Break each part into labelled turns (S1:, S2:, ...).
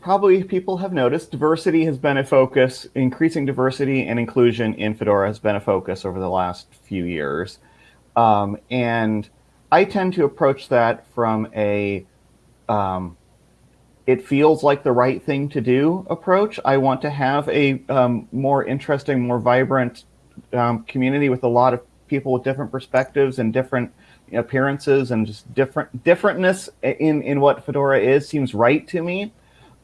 S1: probably people have noticed diversity has been a focus, increasing diversity and inclusion in Fedora has been a focus over the last few years. Um, and I tend to approach that from a, um, it feels like the right thing to do approach. I want to have a um, more interesting, more vibrant um, community with a lot of people with different perspectives and different appearances and just different differentness in in what Fedora is seems right to me,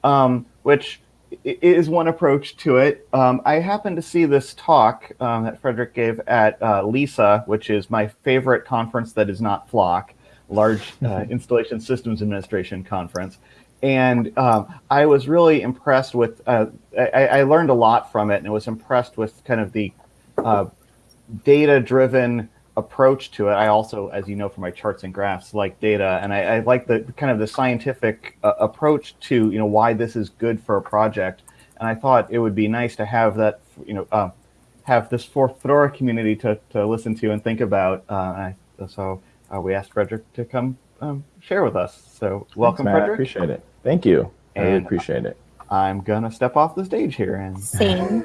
S1: um, which is one approach to it. Um, I happened to see this talk um, that Frederick gave at uh, LISA, which is my favorite conference that is not Flock, large uh, installation systems administration conference. And um, I was really impressed with, uh, I, I, learned a lot from it and was impressed with kind of the uh, data-driven approach to it. I also, as you know from my charts and graphs, like data, and I, I like the kind of the scientific uh, approach to you know why this is good for a project. And I thought it would be nice to have that you know uh, have this for Fedora community to to listen to and think about. Uh, I, so uh, we asked Frederick to come um, share with us. So welcome,
S2: Thanks,
S1: Frederick.
S2: I appreciate it. Thank you. I really appreciate it.
S1: I'm gonna step off the stage here and
S3: see,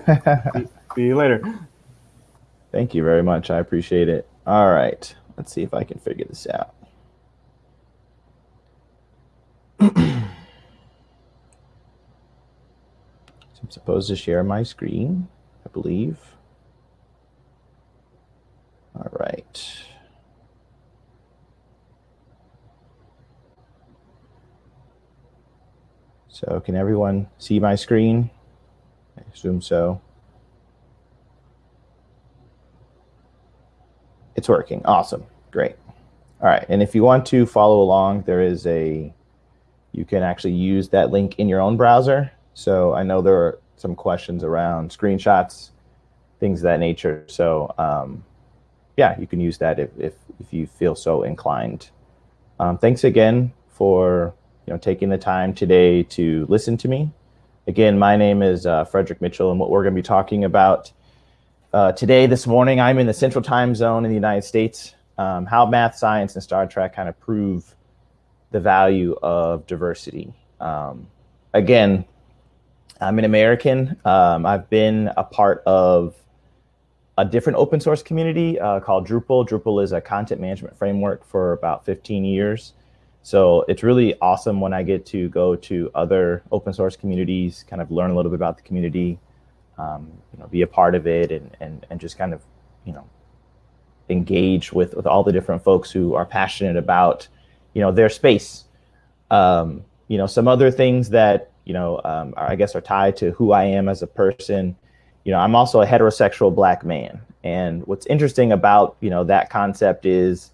S1: see you later.
S2: Thank you very much. I appreciate it. All right. Let's see if I can figure this out. so I'm supposed to share my screen, I believe. All right. So can everyone see my screen? I assume so. It's working. Awesome. Great. All right. And if you want to follow along, there is a, you can actually use that link in your own browser. So I know there are some questions around screenshots, things of that nature. So um, yeah, you can use that if, if, if you feel so inclined. Um, thanks again for you know taking the time today to listen to me. Again, my name is uh, Frederick Mitchell, and what we're going to be talking about uh, today, this morning, I'm in the central time zone in the United States. Um, how math, science, and Star Trek kind of prove the value of diversity. Um, again, I'm an American. Um, I've been a part of a different open source community uh, called Drupal. Drupal is a content management framework for about 15 years. So it's really awesome when I get to go to other open source communities, kind of learn a little bit about the community, um, you know, be a part of it and, and, and just kind of, you know, engage with, with all the different folks who are passionate about, you know, their space. Um, you know, some other things that, you know, um, are, I guess are tied to who I am as a person. You know, I'm also a heterosexual black man. And what's interesting about, you know, that concept is,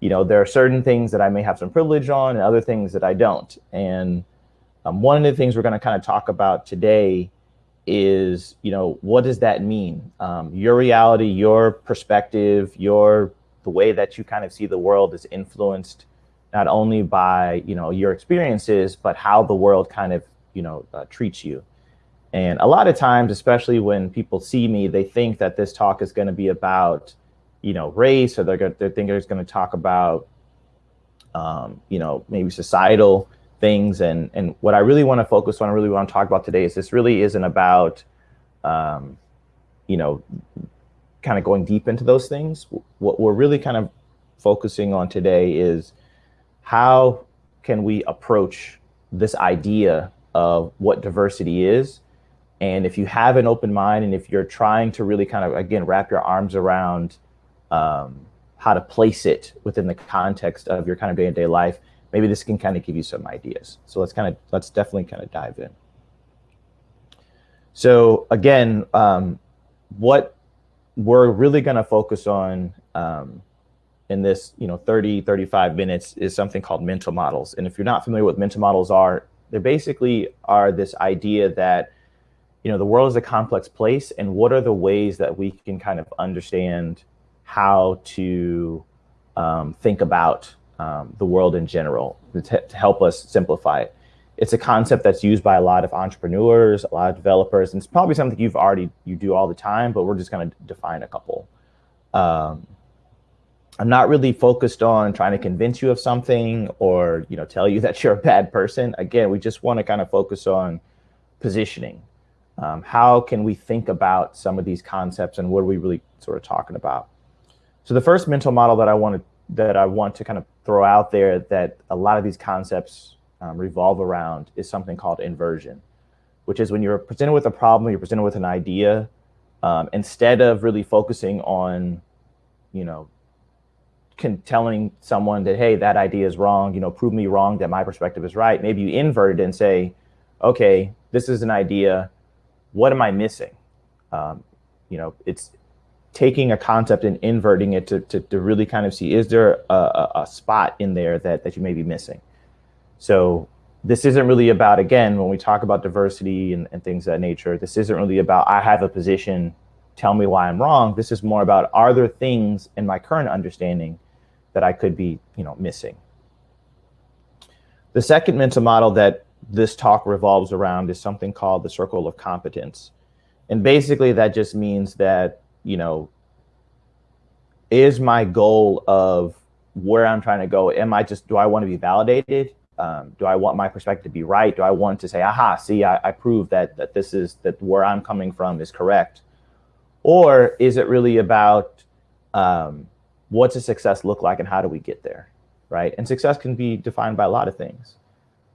S2: you know, there are certain things that I may have some privilege on and other things that I don't. And um, one of the things we're going to kind of talk about today is, you know, what does that mean? Um, your reality, your perspective, your the way that you kind of see the world is influenced not only by, you know, your experiences, but how the world kind of, you know, uh, treats you. And a lot of times, especially when people see me, they think that this talk is going to be about, you know, race, or they're going they think it's going to talk about, um, you know, maybe societal things. And, and what I really want to focus on, I really want to talk about today is this really isn't about, um, you know, kind of going deep into those things. What we're really kind of focusing on today is how can we approach this idea of what diversity is. And if you have an open mind and if you're trying to really kind of, again, wrap your arms around um, how to place it within the context of your kind of day-to-day -day life, maybe this can kind of give you some ideas. So let's kind of, let's definitely kind of dive in. So again, um, what we're really going to focus on um, in this, you know, 30, 35 minutes is something called mental models. And if you're not familiar with mental models are, they basically are this idea that, you know, the world is a complex place and what are the ways that we can kind of understand how to um, think about um, the world in general to, to, help us simplify it. It's a concept that's used by a lot of entrepreneurs, a lot of developers, and it's probably something you've already, you do all the time, but we're just gonna define a couple. Um, I'm not really focused on trying to convince you of something or you know tell you that you're a bad person. Again, we just want to kind of focus on positioning. Um, how can we think about some of these concepts and what are we really sort of talking about? So the first mental model that I want to that I want to kind of throw out there that a lot of these concepts um, revolve around is something called inversion, which is when you're presented with a problem, you're presented with an idea, um, instead of really focusing on, you know, can telling someone that, hey, that idea is wrong, you know, prove me wrong that my perspective is right. Maybe you invert it and say, okay, this is an idea. What am I missing? Um, you know, it's taking a concept and inverting it to, to, to really kind of see, is there a, a, spot in there that, that you may be missing? So this isn't really about, again, when we talk about diversity and, and things of that nature, this isn't really about, I have a position, tell me why I'm wrong. This is more about, are there things in my current understanding that I could be, you know, missing? The second mental model that this talk revolves around is something called the circle of competence. And basically that just means that, you know, is my goal of where I'm trying to go, am I just, do I want to be validated? Um, do I want my perspective to be right? Do I want to say, aha, see, I, I prove that, that this is, that where I'm coming from is correct? Or is it really about um, what's a success look like and how do we get there, right? And success can be defined by a lot of things.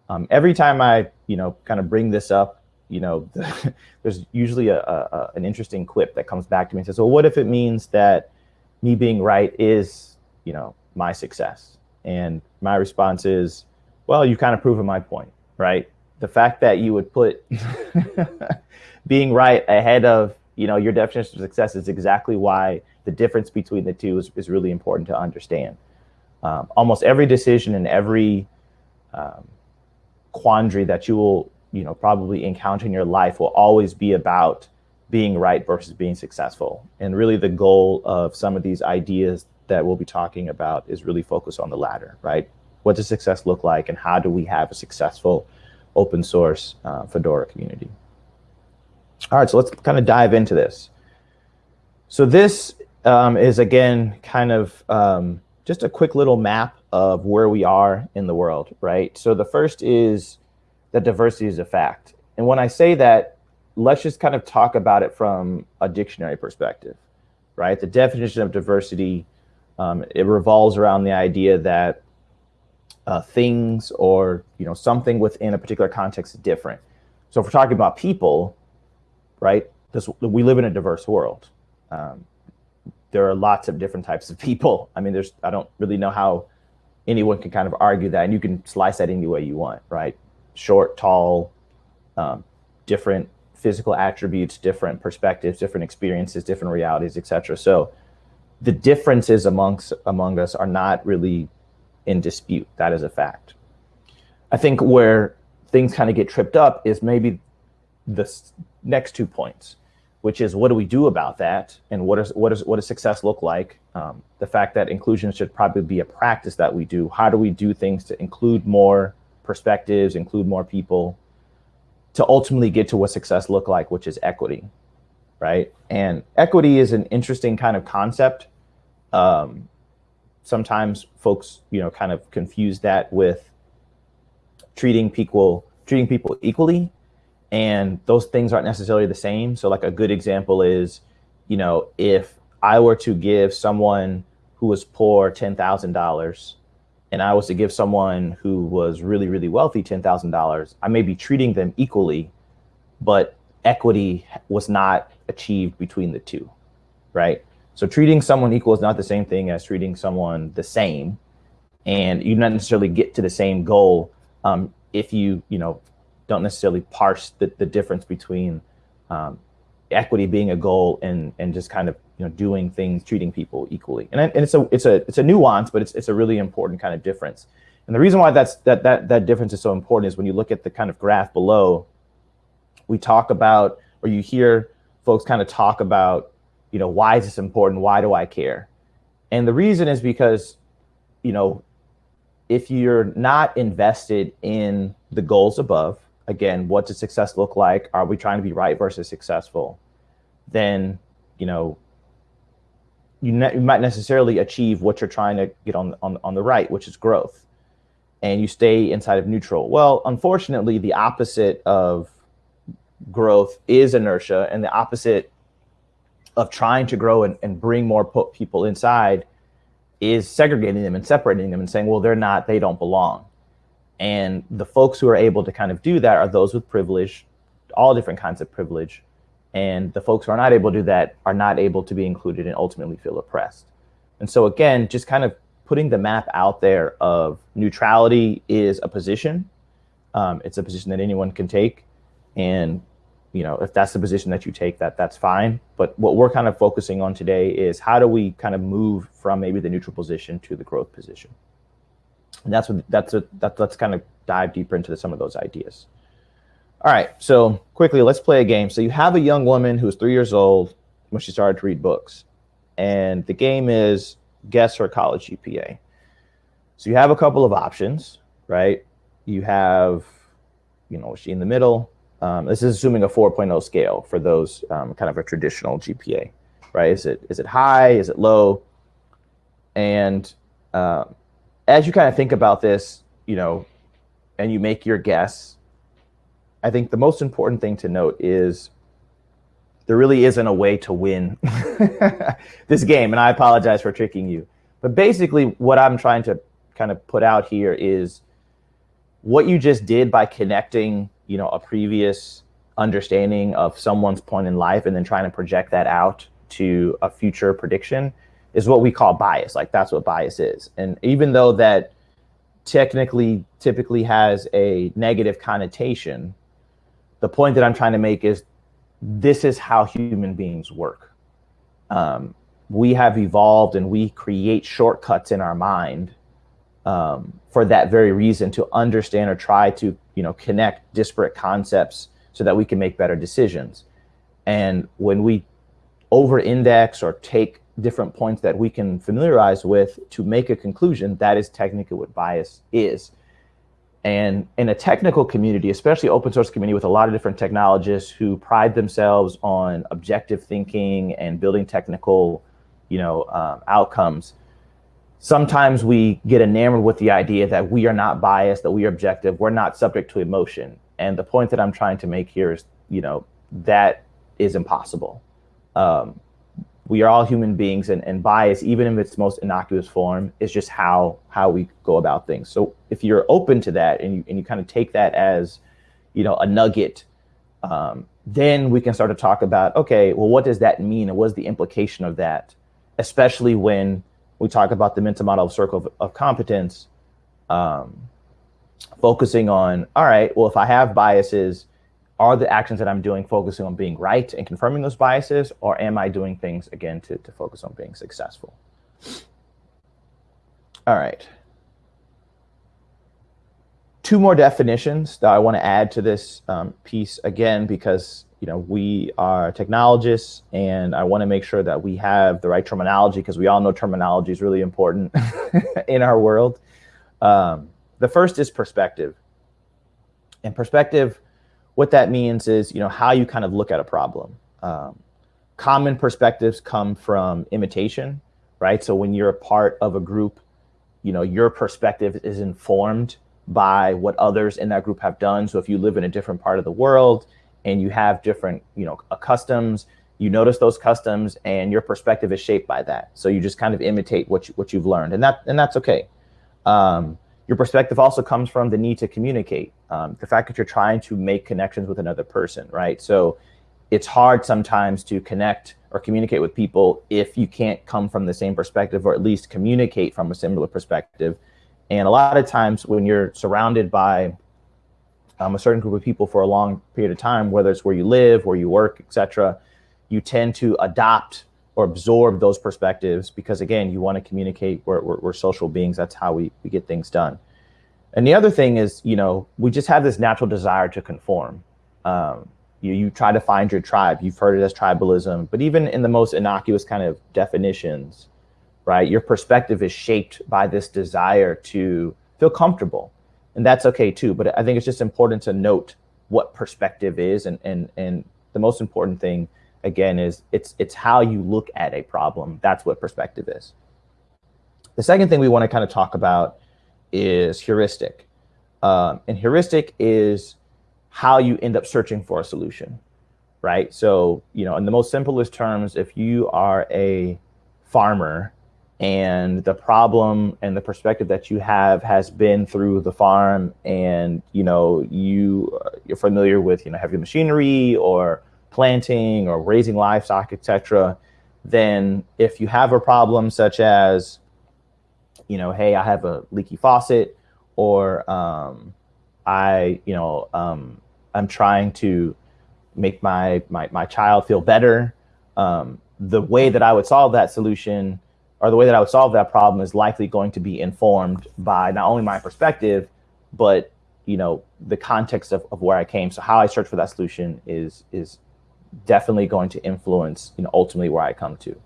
S2: Um, every time I, you know, kind of bring this up, you know, there's usually a, a, an interesting quip that comes back to me and says, well, what if it means that me being right is, you know, my success? And my response is, well, you've kind of proven my point, right? The fact that you would put being right ahead of, you know, your definition of success is exactly why the difference between the two is, is really important to understand. Um, almost every decision and every um, quandary that you will, you know, probably encounter in your life will always be about being right versus being successful. And really the goal of some of these ideas that we'll be talking about is really focused on the latter, right? What does success look like and how do we have a successful open source uh, Fedora community? All right, so let's kind of dive into this. So this um, is again kind of um, just a quick little map of where we are in the world, right? So the first is that diversity is a fact. And when I say that, let's just kind of talk about it from a dictionary perspective, right? The definition of diversity, um, it revolves around the idea that uh, things or you know something within a particular context is different. So if we're talking about people, right, this, we live in a diverse world. Um, there are lots of different types of people. I mean, there's, I don't really know how anyone can kind of argue that and you can slice that any way you want, right? Short, tall, um, different physical attributes, different perspectives, different experiences, different realities, etc. So the differences amongst among us are not really in dispute. That is a fact. I think where things kind of get tripped up is maybe the next two points which is what do we do about that and what is what is what does success look like um, the fact that inclusion should probably be a practice that we do how do we do things to include more perspectives include more people to ultimately get to what success look like which is equity right and equity is an interesting kind of concept um, sometimes folks you know kind of confuse that with treating people treating people equally and those things aren't necessarily the same. So like a good example is, you know, if I were to give someone who was poor $10,000 and I was to give someone who was really, really wealthy $10,000, I may be treating them equally, but equity was not achieved between the two, right? So treating someone equal is not the same thing as treating someone the same. And you don't necessarily get to the same goal um, if you, you know, don't necessarily parse the, the difference between um, equity being a goal and and just kind of you know doing things treating people equally and, and it's a it's a it's a nuance but it's it's a really important kind of difference and the reason why that's that that that difference is so important is when you look at the kind of graph below we talk about or you hear folks kind of talk about you know why is this important why do I care and the reason is because you know if you're not invested in the goals above again, what does success look like? Are we trying to be right versus successful? Then, you know, you, ne- you might necessarily achieve what you're trying to get on, on on the right, which is growth, and you stay inside of neutral. Well, unfortunately, the opposite of growth is inertia, and the opposite of trying to grow and, and bring more people inside is segregating them and separating them and saying, well, they're not, they don't belong. And the folks who are able to kind of do that are those with privilege, all different kinds of privilege. And the folks who are not able to do that are not able to be included and ultimately feel oppressed. And so, again, just kind of putting the map out there of neutrality is a position. Um, it's a position that anyone can take. And you know, if that's the position that you take, that that's fine. But what we're kind of focusing on today is how do we kind of move from maybe the neutral position to the growth position. And that's what that's a that let's kind of dive deeper into some of those ideas. All right, so quickly, let's play a game. So you have a young woman who's three years old when she started to read books, and the game is guess her college GPA. So you have a couple of options, right? You have, you know, she in the middle? Um, this is assuming a 4.0 scale for those um, kind of a traditional GPA, right? Is it is it high? Is it low? And uh, as you kind of think about this, you know, and you make your guess, I think the most important thing to note is there really isn't a way to win this game. And I apologize for tricking you. But basically, what I'm trying to kind of put out here is what you just did by connecting you know a previous understanding of someone's point in life and then trying to project that out to a future prediction is what we call bias like that's what bias is and even though that technically typically has a negative connotation the point that i'm trying to make is this is how human beings work. Um, we have evolved and we create shortcuts in our mind um, for that very reason to understand or try to you know connect disparate concepts so that we can make better decisions. And when we over index or take different points that we can familiarize with to make a conclusion that is technically what bias is and in a technical community especially open source community with a lot of different technologists who pride themselves on objective thinking and building technical you know um, outcomes sometimes we get enamored with the idea that we are not biased, that we are objective, we're not subject to emotion. And the point that I'm trying to make here is, you know, that is impossible. Um, we are all human beings, and, and bias, even in its most innocuous form, is just how how we go about things. So if you're open to that and you and you kind of take that as, you know, a nugget, um, then we can start to talk about, okay, well, what does that mean, and what's the implication of that, especially when we talk about the mental model of circle of, of competence, um, focusing on, all right, well, if I have biases, are the actions that I'm doing focusing on being right and confirming those biases, or am I doing things again to, to focus on being successful? All right. Two more definitions that I want to add to this um, piece again, because you know, we are technologists and I want to make sure that we have the right terminology because we all know terminology is really important in our world. Um, the first is perspective. And perspective, what that means is, you know, how you kind of look at a problem. Um, common perspectives come from imitation, right? So when you're a part of a group, you know, your perspective is informed by what others in that group have done. So if you live in a different part of the world, and you have different, you know, uh, customs, you notice those customs and your perspective is shaped by that. So you just kind of imitate what, you, what you've learned and that, and that's okay. Um, your perspective also comes from the need to communicate. Um, the fact that you're trying to make connections with another person, right? So it's hard sometimes to connect or communicate with people if you can't come from the same perspective or at least communicate from a similar perspective. And a lot of times when you're surrounded by um, a certain group of people for a long period of time, whether it's where you live, where you work, etc., you tend to adopt or absorb those perspectives because, again, you want to communicate. We're, we're, we're social beings. That's how we, we get things done. And the other thing is, you know, we just have this natural desire to conform. Um, you, you try to find your tribe. You've heard it as tribalism, but even in the most innocuous kind of definitions, right? Your perspective is shaped by this desire to feel comfortable and that's okay too. But I think it's just important to note what perspective is, and and and the most important thing again is it's it's how you look at a problem. That's what perspective is. The second thing we want to kind of talk about is heuristic. Um, and heuristic is how you end up searching for a solution, right? So, you know, in the most simplest terms, if you are a farmer and the problem and the perspective that you have has been through the farm and, you know, you, you're familiar with, you know, heavy machinery or planting or raising livestock, etc., then if you have a problem such as, you know, hey, I have a leaky faucet, or um, I, you know, um, I'm trying to make my my my child feel better. Um, the way that I would solve that solution, or the way that I would solve that problem, is likely going to be informed by not only my perspective, but you know the context of, of where I came. So how I search for that solution is is definitely going to influence you know ultimately where I come to.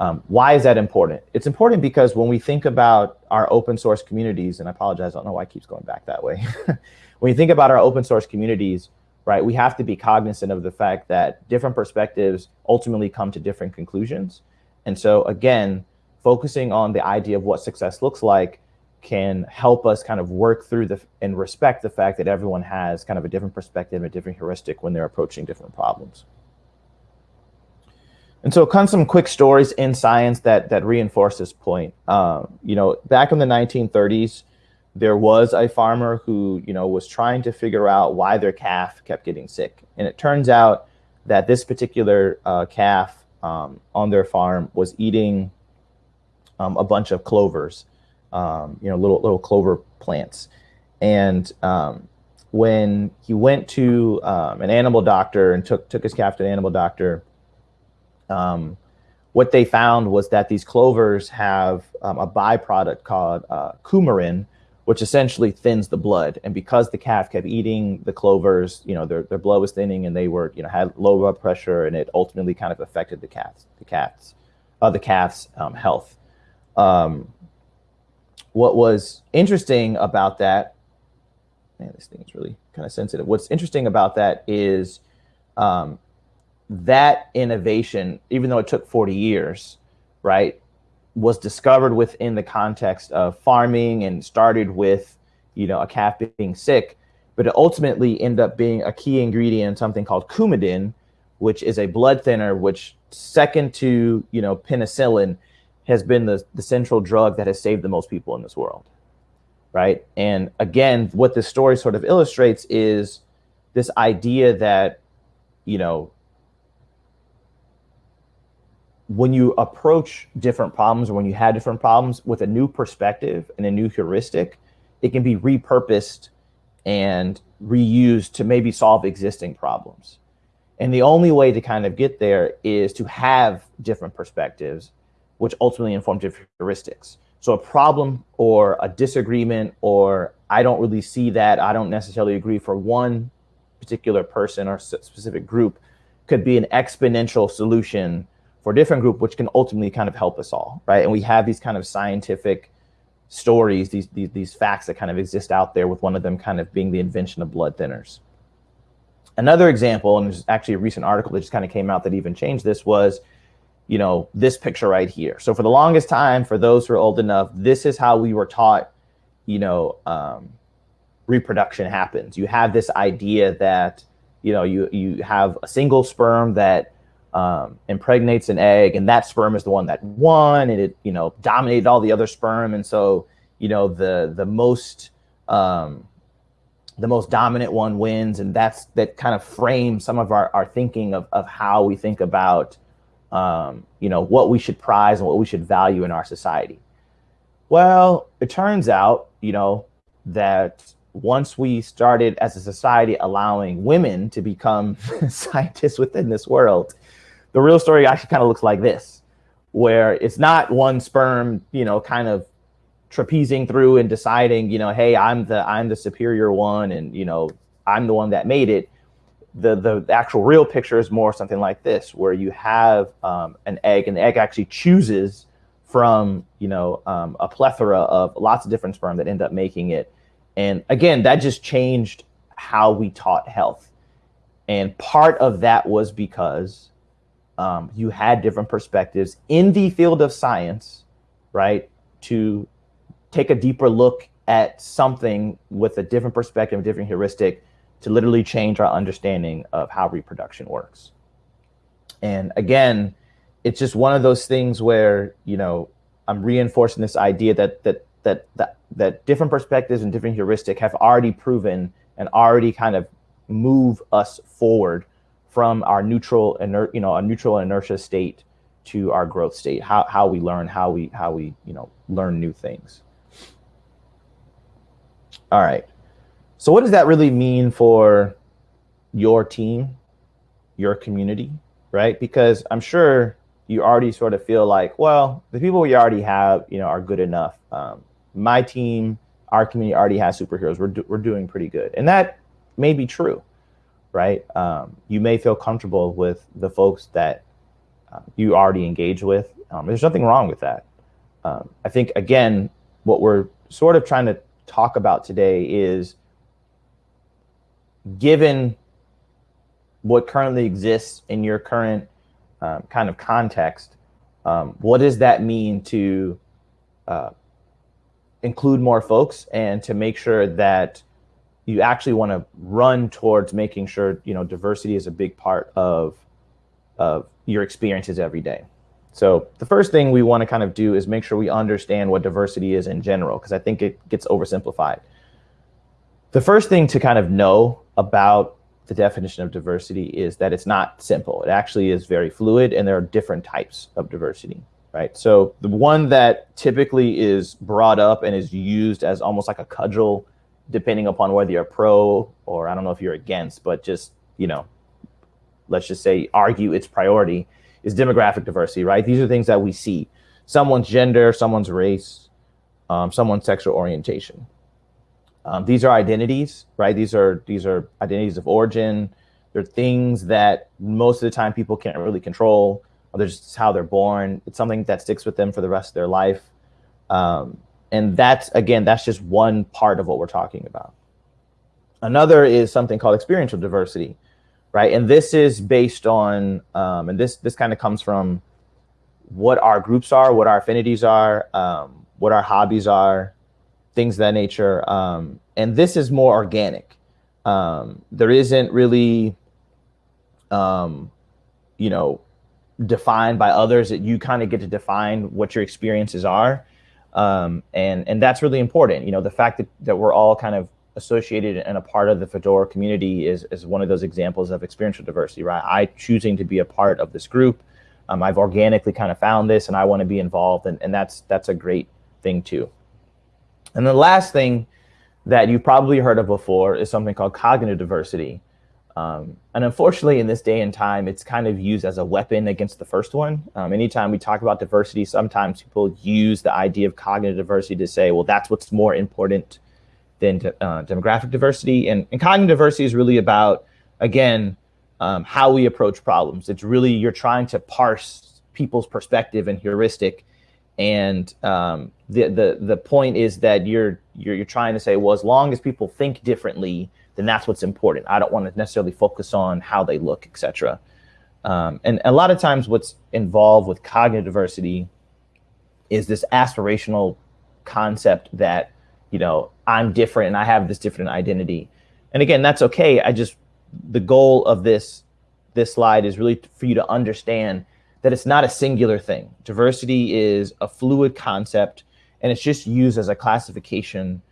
S2: Um, why is that important? It's important because when we think about our open source communities, and I apologize, I don't know why it keeps going back that way. when you think about our open source communities, right, we have to be cognizant of the fact that different perspectives ultimately come to different conclusions. And so again, focusing on the idea of what success looks like can help us kind of work through the and respect the fact that everyone has kind of a different perspective, a different heuristic when they're approaching different problems. And so come some quick stories in science that that reinforce this point. Um, you know, back in the 1930s, there was a farmer who, you know, was trying to figure out why their calf kept getting sick. And it turns out that this particular uh, calf um, on their farm was eating um, a bunch of clovers, um, you know, little little clover plants. And um, when he went to um, an animal doctor and took took his calf to an animal doctor, um, what they found was that these clovers have um, a byproduct called uh, coumarin, which essentially thins the blood. And because the calf kept eating the clovers, you know, their, their blood was thinning and they were, you know, had low blood pressure and it ultimately kind of affected the cats, the cats, uh, the calf's um, health. Um, what was interesting about that, man, this thing is really kind of sensitive. What's interesting about that is um, that innovation, even though it took 40 years, right, was discovered within the context of farming and started with, you know, a calf being sick, but it ultimately ended up being a key ingredient in something called coumadin, which is a blood thinner, which second to, you know, penicillin has been the, the central drug that has saved the most people in this world, right? And again, what this story sort of illustrates is this idea that, you know, when you approach different problems or when you have different problems with a new perspective and a new heuristic, it can be repurposed and reused to maybe solve existing problems. And the only way to kind of get there is to have different perspectives, which ultimately inform different heuristics. So a problem or a disagreement or I don't really see that, I don't necessarily agree for one particular person or specific group could be an exponential solution for a different group, which can ultimately kind of help us all, right? And we have these kind of scientific stories, these, these, these facts that kind of exist out there with one of them kind of being the invention of blood thinners. Another example, and there's actually a recent article that just kind of came out that even changed this was, you know, this picture right here. So for the longest time, for those who are old enough, this is how we were taught, you know, um, reproduction happens. You have this idea that, you know, you, you have a single sperm that um, impregnates an egg, and that sperm is the one that won, and it you know dominated all the other sperm, and so you know the the most um, the most dominant one wins, and that's that kind of frames some of our, our thinking of, of how we think about um, you know what we should prize and what we should value in our society. Well, it turns out you know that once we started as a society allowing women to become scientists within this world, the real story actually kind of looks like this, where it's not one sperm, you know, kind of trapezing through and deciding, you know, hey, I'm the I'm the superior one, and you know, I'm the one that made it. The the, actual real picture is more something like this, where you have um, an egg, and the egg actually chooses from you know um, a plethora of lots of different sperm that end up making it. And again, that just changed how we taught health. And part of that was because um, you had different perspectives in the field of science, right? To take a deeper look at something with a different perspective, a different heuristic, to literally change our understanding of how reproduction works. And again, it's just one of those things where you know I'm reinforcing this idea that that that that that different perspectives and different heuristic have already proven and already kind of move us forward from our neutral inert, you know, a neutral inertia state to our growth state. How how we learn, how we how we you know learn new things. All right. So what does that really mean for your team, your community, right? Because I'm sure you already sort of feel like, well, the people we already have, you know, are good enough. Um, my team, our community already has superheroes. We're, do, we're doing pretty good. And that may be true, right? Um, you may feel comfortable with the folks that uh, you already engage with. Um, there's nothing wrong with that. Um, I think, again, what we're sort of trying to talk about today is given what currently exists in your current um, kind of context, um, what does that mean to uh, include more folks and to make sure that you actually want to run towards making sure you know diversity is a big part of of your experiences every day. So the first thing we want to kind of do is make sure we understand what diversity is in general, because I think it gets oversimplified. The first thing to kind of know about the definition of diversity is that it's not simple. It actually is very fluid and there are different types of diversity, right? So the one that typically is brought up and is used as almost like a cudgel, depending upon whether you're pro or I don't know if you're against, but just, you know, let's just say argue its priority is demographic diversity, right? These are things that we see. Someone's gender, someone's race, um, someone's sexual orientation. Um, these are identities, right? These are these are identities of origin. They're things that most of the time people can't really control. They're just how they're born. It's something that sticks with them for the rest of their life. Um, and that's again, that's just one part of what we're talking about. Another is something called experiential diversity, right? And this is based on, um, and this this kind of comes from what our groups are, what our affinities are, um, what our hobbies are, things of that nature. Um, and this is more organic. Um, there isn't really, um, you know, defined by others that you kind of get to define what your experiences are. Um, and, and that's really important. You know, the fact that, that we're all kind of associated and a part of the Fedora community is, is one of those examples of experiential diversity, right? I choosing to be a part of this group. Um, I've organically kind of found this and I want to be involved and, and that's, that's a great thing too. And the last thing that you've probably heard of before is something called cognitive diversity. Um, and unfortunately, in this day and time, it's kind of used as a weapon against the first one. Um, anytime we talk about diversity, sometimes people use the idea of cognitive diversity to say, well, that's what's more important than uh, demographic diversity. And, and, cognitive diversity is really about, again, um, how we approach problems. It's really, you're trying to parse people's perspective and heuristic and um, the, the, the point is that you're, you're, you're trying to say, well, as long as people think differently, then that's what's important. I don't want to necessarily focus on how they look, etc. Um, and a lot of times what's involved with cognitive diversity is this aspirational concept that, you know, I'm different and I have this different identity. And again, that's okay. I just, the goal of this, this slide is really for you to understand that it's not a singular thing. Diversity is a fluid concept, and it's just used as a classification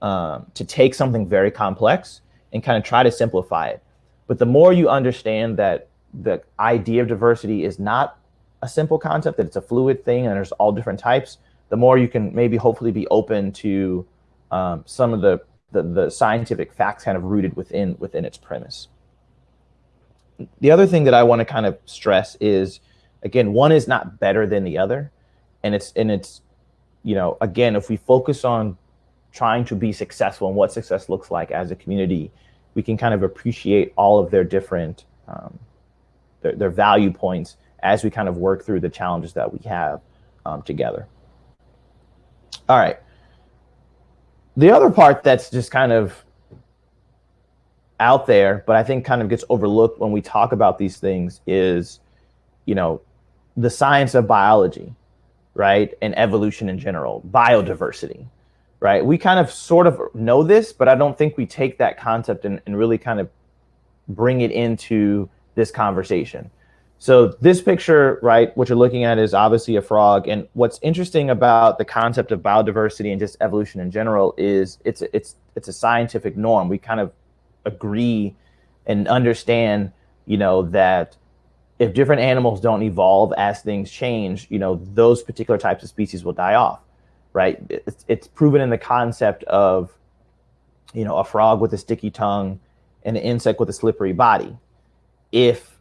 S2: um, to take something very complex and kind of try to simplify it. But the more you understand that the idea of diversity is not a simple concept, that it's a fluid thing and there's all different types, the more you can maybe hopefully be open to um, some of the, the, the scientific facts kind of rooted within within its premise. The other thing that I want to kind of stress is again, one is not better than the other. And it's, and it's, you know, again, if we focus on trying to be successful and what success looks like as a community, we can kind of appreciate all of their different, um, their, their value points as we kind of work through the challenges that we have um, together. All right. The other part that's just kind of out there, but I think kind of gets overlooked when we talk about these things is you know, the science of biology, right, and evolution in general, biodiversity, right? We kind of sort of know this, but I don't think we take that concept and, and really kind of bring it into this conversation. So this picture, right, what you're looking at is obviously a frog. And what's interesting about the concept of biodiversity and just evolution in general is it's it's it's a scientific norm. We kind of agree and understand, you know, that if different animals don't evolve as things change, you know, those particular types of species will die off, right? It's, it's proven in the concept of, you know, a frog with a sticky tongue and an insect with a slippery body. If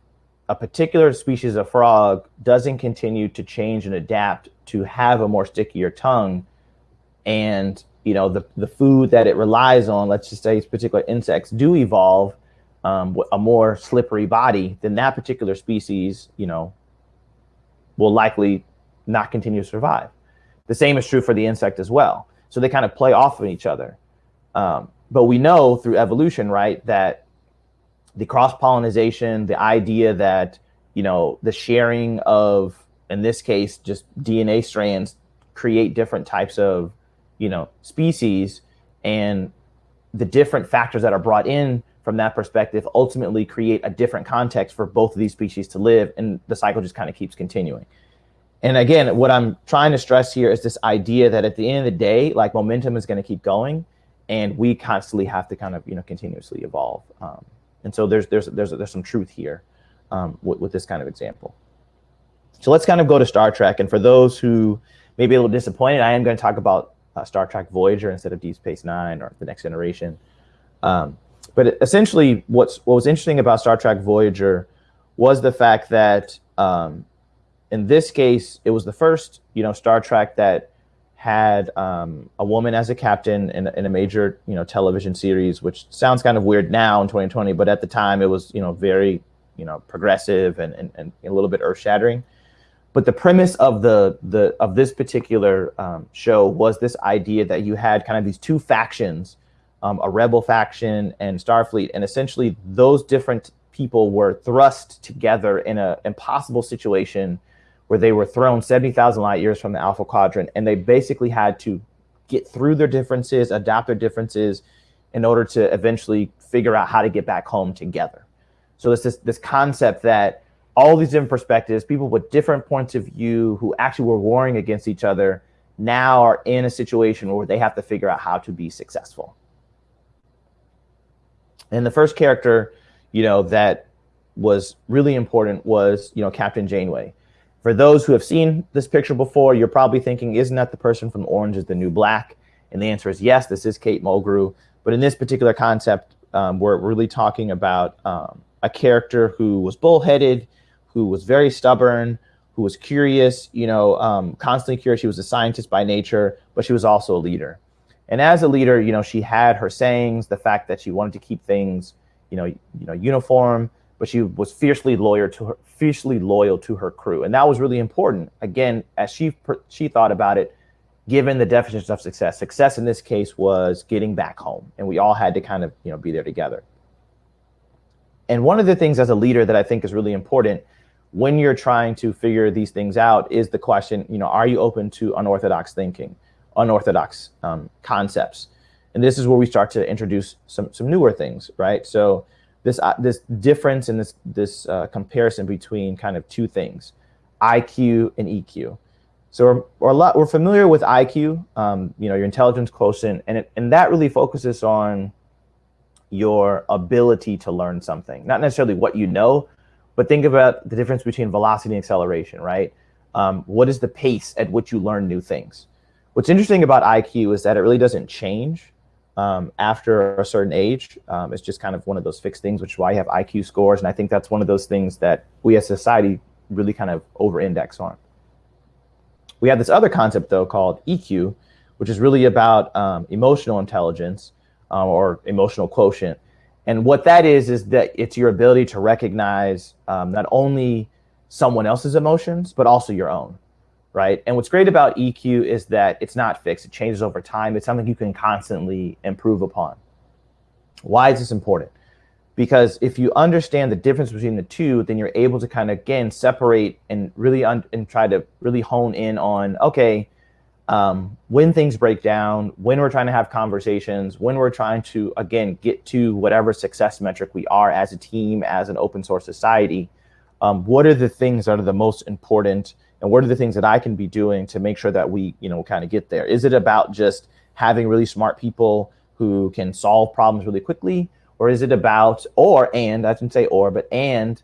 S2: a particular species of frog doesn't continue to change and adapt to have a more stickier tongue and you know the, the food that it relies on let's just say particular insects do evolve um, a more slippery body then that particular species you know will likely not continue to survive. The same is true for the insect as well. So they kind of play off of each other. Um, but we know through evolution right that the cross pollination, the idea that you know the sharing of, in this case, just DNA strands create different types of you know species, and the different factors that are brought in from that perspective ultimately create a different context for both of these species to live, and the cycle just kind of keeps continuing. And again, what I'm trying to stress here is this idea that at the end of the day, like momentum is going to keep going, and we constantly have to kind of you know continuously evolve. Um, and so there's there's there's there's some truth here um, with, with this kind of example. So let's kind of go to Star Trek. And for those who may be a little disappointed, I am going to talk about uh, Star Trek Voyager instead of Deep Space Nine or The Next Generation. Um, but essentially, what's what was interesting about Star Trek Voyager was the fact that um, in this case, it was the first you know Star Trek that had um, a woman as a captain in, in, a major you know television series, which sounds kind of weird now in 2020, but at the time it was you know very you know progressive and, and, and a little bit earth shattering. But the premise of the the of this particular um, show was this idea that you had kind of these two factions, um, a rebel faction and Starfleet, and essentially those different people were thrust together in an impossible situation where they were thrown 70,000 light years from the Alpha Quadrant, and they basically had to get through their differences, adapt their differences, in order to eventually figure out how to get back home together. So this this concept that all these different perspectives, people with different points of view who actually were warring against each other, now are in a situation where they have to figure out how to be successful. And the first character, you know, that was really important was, you know, Captain Janeway. For those who have seen this picture before, you're probably thinking, isn't that the person from Orange is the New Black? And the answer is yes, this is Kate Mulgrew. But in this particular concept, um, we're really talking about um, a character who was bullheaded, who was very stubborn, who was curious, you know, um, constantly curious. She was a scientist by nature, but she was also a leader. And as a leader, you know, she had her sayings, the fact that she wanted to keep things, you know, you know, uniform, but she was fiercely loyal to her, fiercely loyal to her crew, and that was really important. Again, as she she thought about it, given the definition of success, success in this case was getting back home, and we all had to kind of you know be there together. And one of the things as a leader that I think is really important when you're trying to figure these things out is the question, you know, are you open to unorthodox thinking, unorthodox um, concepts? And this is where we start to introduce some some newer things, right? So this uh, this difference and this this uh, comparison between kind of two things, IQ and EQ. So we're, we're a lot we're familiar with IQ, um, you know, your intelligence quotient, and it, and that really focuses on your ability to learn something, not necessarily what you know, but think about the difference between velocity and acceleration, right? Um, what is the pace at which you learn new things? What's interesting about IQ is that it really doesn't change um, after a certain age. Um, it's just kind of one of those fixed things, which is why you have IQ scores. And I think that's one of those things that we as society really kind of over-index on. We have this other concept, though, called EQ, which is really about um, emotional intelligence uh, or emotional quotient. And what that is, is that it's your ability to recognize um, not only someone else's emotions, but also your own right? And what's great about EQ is that it's not fixed. It changes over time. It's something you can constantly improve upon. Why is this important? because if you understand the difference between the two then you're able to kind of again separate and really and try to really hone in on okay um, when things break down when we're trying to have conversations when we're trying to again get to whatever success metric we are as a team as an open source society um, what are the things that are the most important and what are the things that i can be doing to make sure that we you know kind of get there? Is it about just having really smart people who can solve problems really quickly? Or is it about or and i shouldn't say or but and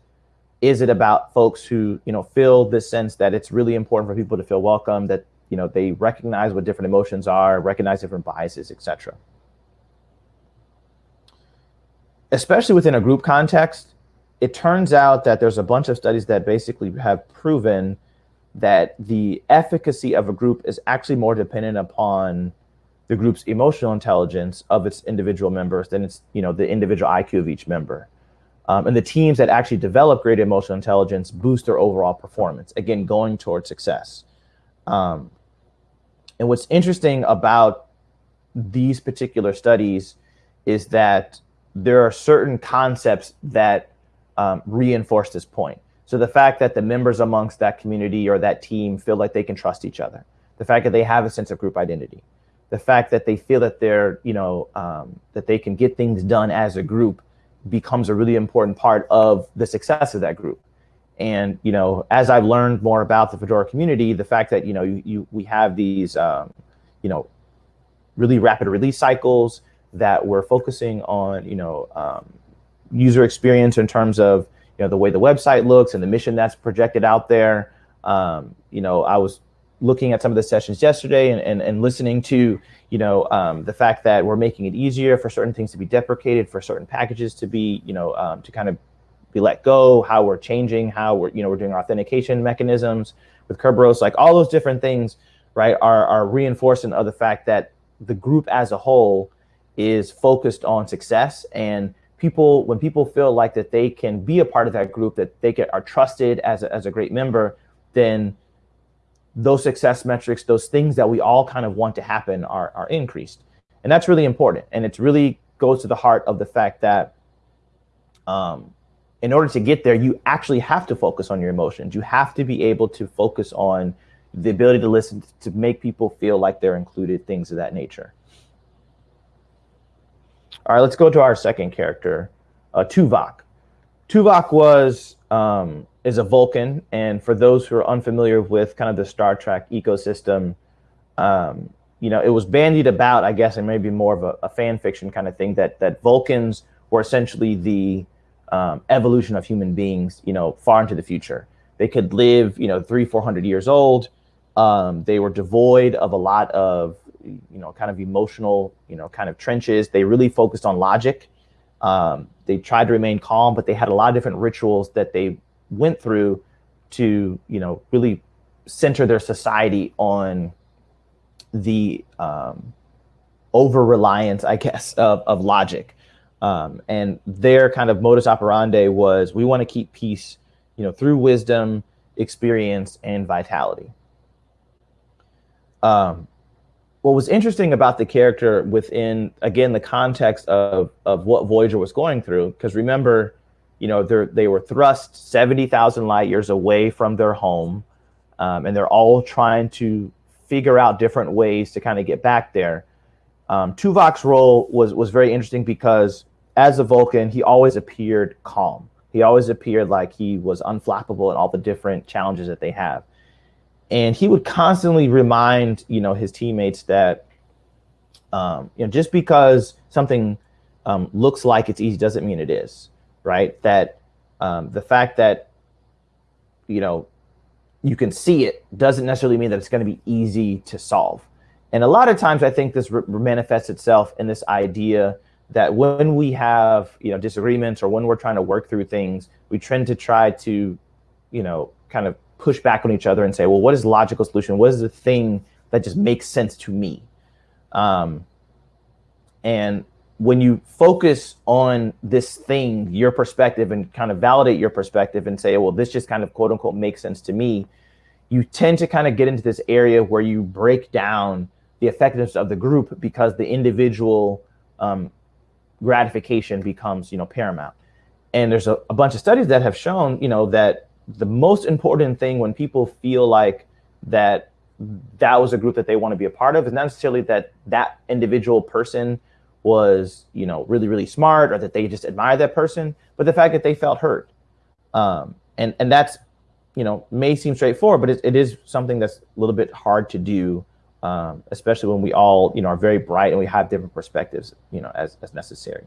S2: is it about folks who you know feel this sense that it's really important for people to feel welcome that you know they recognize what different emotions are recognize different biases etc especially within a group context it turns out that there's a bunch of studies that basically have proven that the efficacy of a group is actually more dependent upon the group's emotional intelligence of its individual members than it's you know the individual IQ of each member. Um, and the teams that actually develop great emotional intelligence boost their overall performance. Again, going towards success. Um, and what's interesting about these particular studies is that there are certain concepts that um, reinforce this point. So the fact that the members amongst that community or that team feel like they can trust each other, the fact that they have a sense of group identity, the fact that they feel that they're, you know, um, that they can get things done as a group becomes a really important part of the success of that group. And you know, as I've learned more about the Fedora community, the fact that you know you, you we have these, um, you know, really rapid release cycles that we're focusing on, you know, um, user experience in terms of you know the way the website looks and the mission that's projected out there. Um, you know, I was looking at some of the sessions yesterday and, and, and listening to you know um, the fact that we're making it easier for certain things to be deprecated for certain packages to be you know um, to kind of be let go how we're changing how we're you know we're doing authentication mechanisms with Kerberos like all those different things right are, are reinforcing of the fact that the group as a whole is focused on success and people when people feel like that they can be a part of that group that they get are trusted as a, as a great member then those success metrics, those things that we all kind of want to happen are, are increased. And that's really important. And it really goes to the heart of the fact that um, in order to get there, you actually have to focus on your emotions. You have to be able to focus on the ability to listen, to make people feel like they're included, things of that nature. All right, let's go to our second character, uh, Tuvok. Tuvok was um, is a Vulcan, and for those who are unfamiliar with kind of the Star Trek ecosystem, um, you know, it was bandied about, I guess, and maybe more of a, a, fan fiction kind of thing that that Vulcans were essentially the um, evolution of human beings, you know, far into the future. They could live, you know, three, four hundred years old. Um, they were devoid of a lot of, you know, kind of emotional, you know, kind of trenches. They really focused on logic. Um, they tried to remain calm, but they had a lot of different rituals that they went through to you know really center their society on the um, over reliance, I guess, of, of logic. Um, and their kind of modus operandi was we want to keep peace, you know, through wisdom, experience, and vitality. Um, what was interesting about the character within, again, the context of, of what Voyager was going through, because remember, you know, they were thrust 70,000 light years away from their home, um, and they're all trying to figure out different ways to kind of get back there. Um, Tuvok's role was was very interesting because as a Vulcan, he always appeared calm. He always appeared like he was unflappable in all the different challenges that they have. And he would constantly remind, you know, his teammates that, um, you know, just because something um, looks like it's easy doesn't mean it is right? That um, the fact that, you know, you can see it doesn't necessarily mean that it's going to be easy to solve. And a lot of times I think this manifests itself in this idea that when we have, you know, disagreements or when we're trying to work through things, we tend to try to, you know, kind of push back on each other and say, well, what is the logical solution? What is the thing that just makes sense to me? Um, and when you focus on this thing, your perspective, and kind of validate your perspective and say, well, this just kind of quote unquote makes sense to me, you tend to kind of get into this area where you break down the effectiveness of the group because the individual um, gratification becomes, you know, paramount. and there's a, a bunch of studies that have shown, you know, that the most important thing when people feel like that that was a group that they want to be a part of is not necessarily that that individual person was, you know, really, really smart or that they just admire that person, but the fact that they felt hurt. Um, and, and that's, you know, may seem straightforward, but it, it is something that's a little bit hard to do, um, especially when we all, you know, are very bright and we have different perspectives, you know, as, as necessary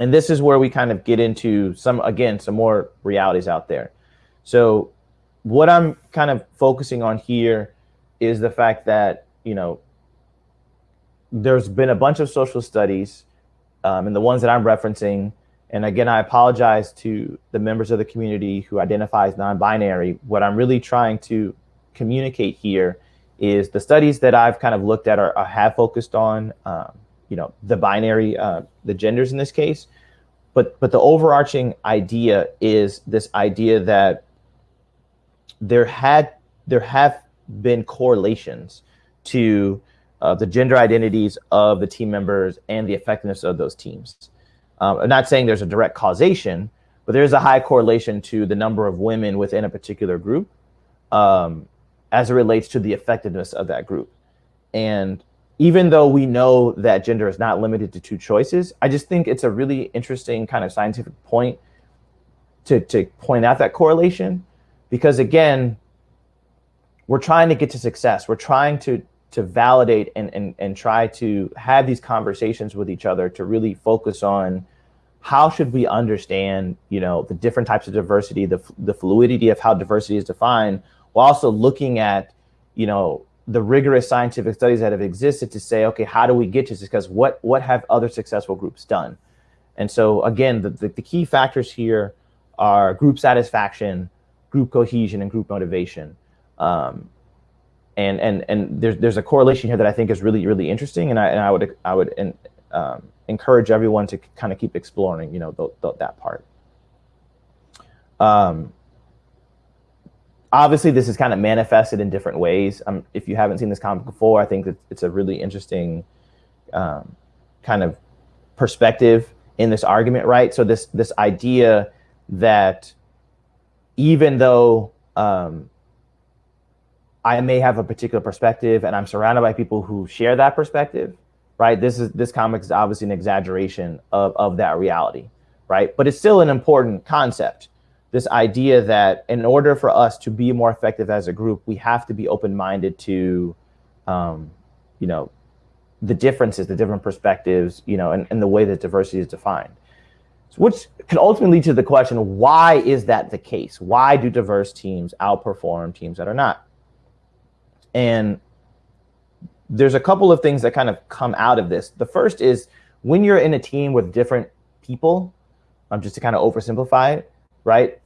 S2: and this is where we kind of get into some, again, some more realities out there. So what I'm kind of focusing on here is the fact that, you know, there's been a bunch of social studies um, and the ones that I'm referencing, and again, I apologize to the members of the community who identify as non-binary. What I'm really trying to communicate here is the studies that I've kind of looked at or, or have focused on um, you know, the binary, uh, the genders in this case. But, but the overarching idea is this idea that there had there have been correlations to uh, the gender identities of the team members and the effectiveness of those teams. Um, I'm not saying there's a direct causation, but there's a high correlation to the number of women within a particular group um, as it relates to the effectiveness of that group. And even though we know that gender is not limited to two choices, I just think it's a really interesting kind of scientific point to, to point out that correlation. Because again, we're trying to get to success. We're trying to, to validate and, and, and try to have these conversations with each other to really focus on how should we understand, you know, the different types of diversity, the, the fluidity of how diversity is defined, while also looking at, you know, the rigorous scientific studies that have existed to say, okay, how do we get to? Because what, what have other successful groups done? And so again, the, the, the, key factors here are group satisfaction, group cohesion, and group motivation. Um, and and and there's there's a correlation here that I think is really really interesting, and I and I would I would um, encourage everyone to kind of keep exploring, you know, th th that part. Um, obviously this is kind of manifested in different ways. Um, if you haven't seen this comic before, I think that it's a really interesting um, kind of perspective in this argument, right? So this this idea that even though um, I may have a particular perspective and I'm surrounded by people who share that perspective, right? This is this comic is obviously an exaggeration of, of that reality, right? But it's still an important concept this idea that in order for us to be more effective as a group, we have to be open-minded to, um, you know, the differences, the different perspectives, you know, and, and the way that diversity is defined. So which can ultimately lead to the question, why is that the case? Why do diverse teams outperform teams that are not? And there's a couple of things that kind of come out of this. The first is when you're in a team with different people, um, just to kind of oversimplify it, right?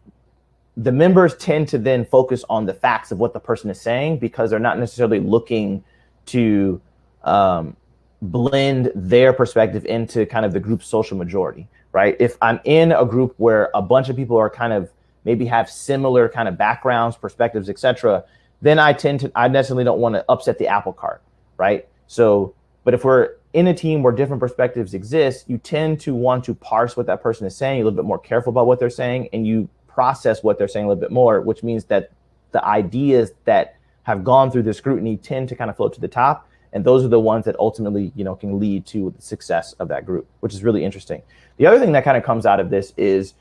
S2: The members tend to then focus on the facts of what the person is saying because they're not necessarily looking to um, blend their perspective into kind of the group's social majority, right? If I'm in a group where a bunch of people are kind of maybe have similar kind of backgrounds, perspectives, etc., then I tend to, I necessarily don't want to upset the apple cart, right? So, but if we're in a team where different perspectives exist, you tend to want to parse what that person is saying, a little bit more careful about what they're saying, and you process what they're saying a little bit more, which means that the ideas that have gone through the scrutiny tend to kind of float to the top. And those are the ones that ultimately, you know, can lead to the success of that group, which is really interesting. The other thing that kind of comes out of this is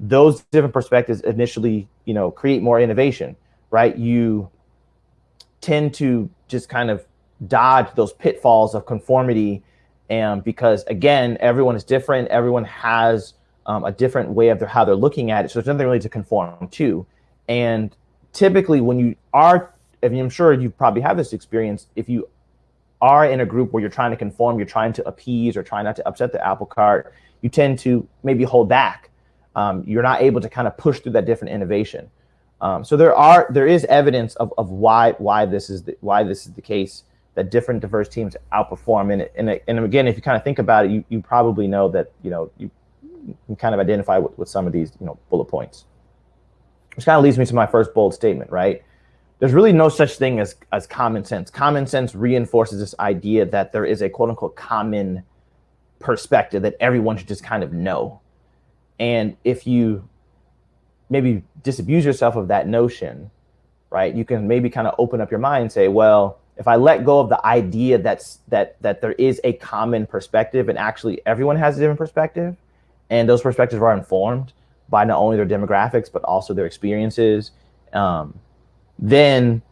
S2: those different perspectives initially, you know, create more innovation, right? You tend to just kind of dodge those pitfalls of conformity and because again everyone is different everyone has um, a different way of their, how they're looking at it. So there's nothing really to conform to. And typically when you are I mean, I'm sure you probably have this experience if you are in a group where you're trying to conform you're trying to appease or trying not to upset the apple cart you tend to maybe hold back. Um, you're not able to kind of push through that different innovation. Um, so there are there is evidence of, of why why this is the, why this is the case that different diverse teams outperform. And, and, and again, if you kind of think about it, you, you probably know that, you know, you can kind of identify with, with some of these, you know, bullet points. Which kind of leads me to my first bold statement, right? There's really no such thing as, as common sense. Common sense reinforces this idea that there is a quote unquote common perspective that everyone should just kind of know. And if you maybe disabuse yourself of that notion, right, you can maybe kind of open up your mind and say, well, if I let go of the idea that's that that there is a common perspective and actually everyone has a different perspective, and those perspectives are informed by not only their demographics but also their experiences, um, then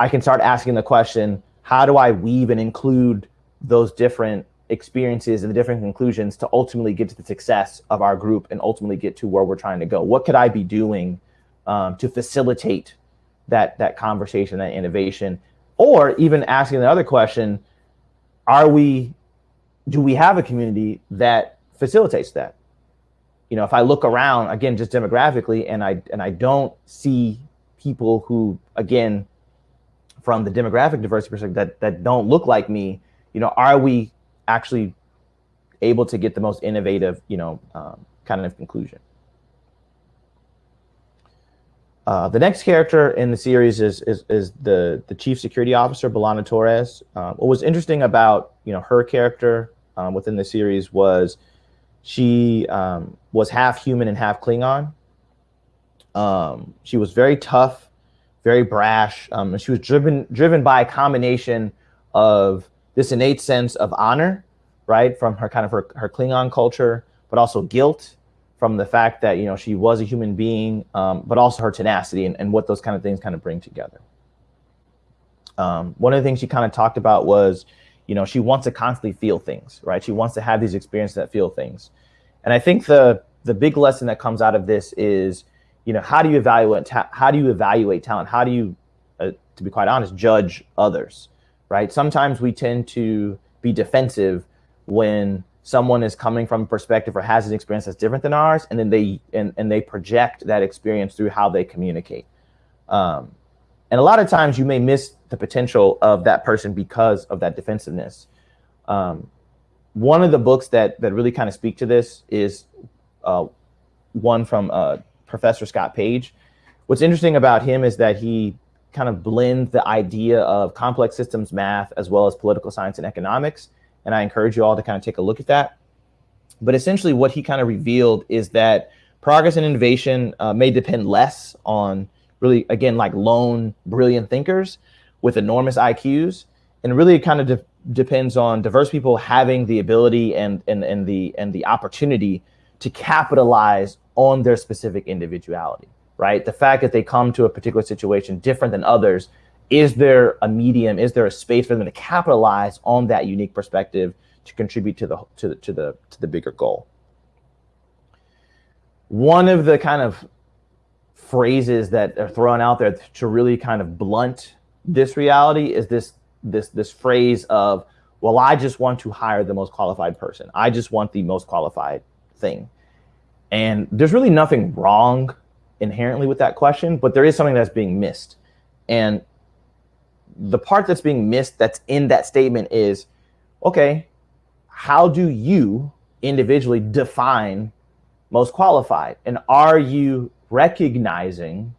S2: I can start asking the question: How do I weave and include those different experiences and the different conclusions to ultimately get to the success of our group and ultimately get to where we're trying to go? What could I be doing um, to facilitate that that conversation, that innovation? or even asking the other question are we do we have a community that facilitates that you know if i look around again just demographically and i and i don't see people who again from the demographic diversity perspective that that don't look like me you know are we actually able to get the most innovative you know um, kind of conclusion uh, the next character in the series is is, is the the chief security officer, B'Elanna Torres. Uh, what was interesting about you know her character um, within the series was she um, was half human and half Klingon. Um, she was very tough, very brash. Um, and she was driven driven by a combination of this innate sense of honor, right, from her kind of her, her Klingon culture, but also guilt from the fact that you know she was a human being, um, but also her tenacity and, and what those kind of things kind of bring together. Um, one of the things she kind of talked about was, you know, she wants to constantly feel things, right? She wants to have these experiences that feel things, and I think the the big lesson that comes out of this is, you know, how do you evaluate how do you evaluate talent? How do you, uh, to be quite honest, judge others, right? Sometimes we tend to be defensive when someone is coming from a perspective or has an experience that's different than ours, and then they and, and they project that experience through how they communicate. Um, and a lot of times you may miss the potential of that person because of that defensiveness. Um, one of the books that that really kind of speak to this is uh, one from uh, Professor Scott Page. What's interesting about him is that he kind of blends the idea of complex systems math as well as political science and economics and I encourage you all to kind of take a look at that. But essentially, what he kind of revealed is that progress and innovation uh, may depend less on really, again, like lone brilliant thinkers with enormous IQs, and really it kind of de depends on diverse people having the ability and and and the and the opportunity to capitalize on their specific individuality. Right, the fact that they come to a particular situation different than others is there a medium is there a space for them to capitalize on that unique perspective to contribute to the to the to the to the bigger goal one of the kind of phrases that are thrown out there to really kind of blunt this reality is this this this phrase of well i just want to hire the most qualified person. I just want the most qualified thing. And there's really nothing wrong inherently with that question but there is something that's being missed. And the part that's being missed that's in that statement is, okay, how do you individually define most qualified? And are you recognizing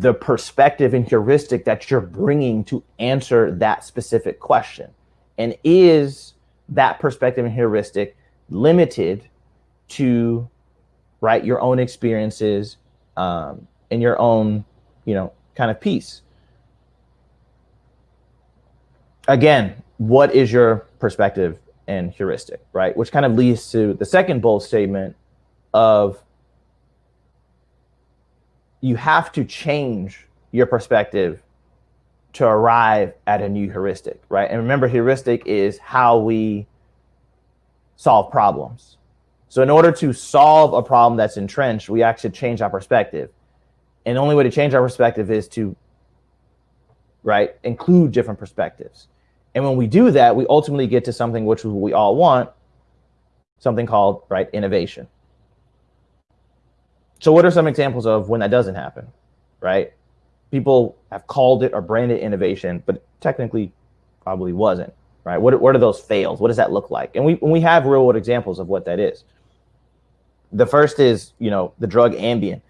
S2: the perspective and heuristic that you're bringing to answer that specific question? And is that perspective and heuristic limited to right your own experiences um, and your own you know kind of piece again, what is your perspective and heuristic, right? Which kind of leads to the second bold statement of you have to change your perspective to arrive at a new heuristic, right? And remember, heuristic is how we solve problems. So in order to solve a problem that's entrenched, we actually change our perspective. And the only way to change our perspective is to, right, include different perspectives. And when we do that, we ultimately get to something which we all want, something called right innovation. So what are some examples of when that doesn't happen, right? People have called it or branded innovation, but technically probably wasn't, right? What, what are those fails? What does that look like? And we, we have real world examples of what that is. The first is, you know, the drug Ambien.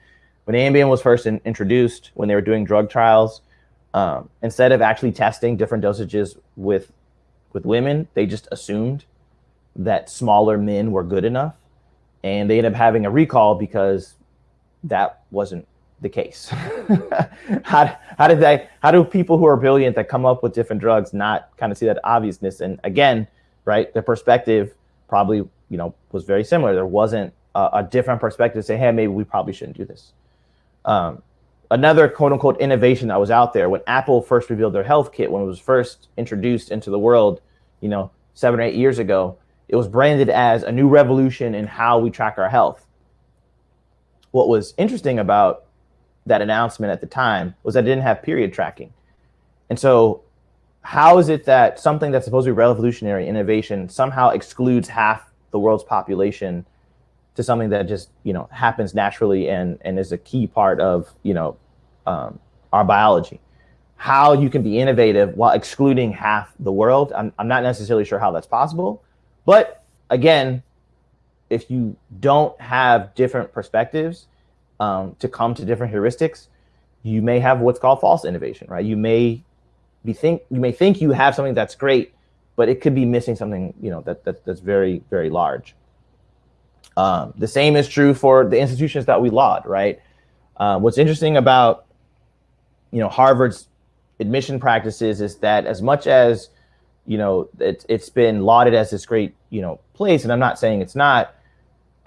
S2: When Ambien was first in, introduced, when they were doing drug trials, um, instead of actually testing different dosages with with women, they just assumed that smaller men were good enough. and they end up having a recall because that wasn't the case. how, how did they, how do people who are brilliant that come up with different drugs not kind of see that obviousness? And again, right, the perspective probably, you know, was very similar. There wasn't a, a different perspective to say, hey, maybe we probably shouldn't do this. Um, another quote unquote innovation that was out there when Apple first revealed their HealthKit, when it was first introduced into the world, you know, seven or eight years ago, it was branded as a new revolution in how we track our health. What was interesting about that announcement at the time was that it didn't have period tracking. And so how is it that something that's supposed to be revolutionary innovation somehow excludes half the world's population to something that just you know happens naturally and and is a key part of you know um, our biology how you can be innovative while excluding half the world I'm, I'm not necessarily sure how that's possible but again if you don't have different perspectives um, to come to different heuristics you may have what's called false innovation right you may be think you may think you have something that's great but it could be missing something you know that, that that's very very large um, the same is true for the institutions that we laud, right? Uh, what's interesting about, you know, Harvard's admission practices is that as much as, you know, it, it's been lauded as this great, you know, place, and I'm not saying it's not,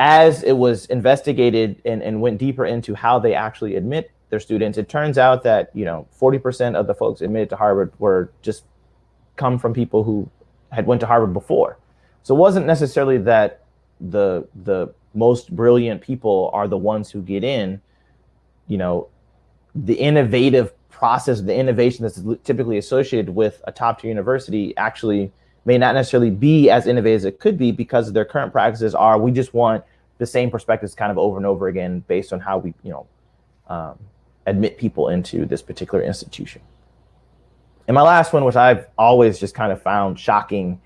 S2: as it was investigated and, and went deeper into how they actually admit their students, it turns out that, you know, 40% of the folks admitted to Harvard were just come from people who had went to Harvard before. So it wasn't necessarily that the the most brilliant people are the ones who get in you know the innovative process the innovation that's typically associated with a top tier university actually may not necessarily be as innovative as it could be because their current practices are we just want the same perspectives kind of over and over again based on how we you know um, admit people into this particular institution. And my last one which i've always just kind of found shocking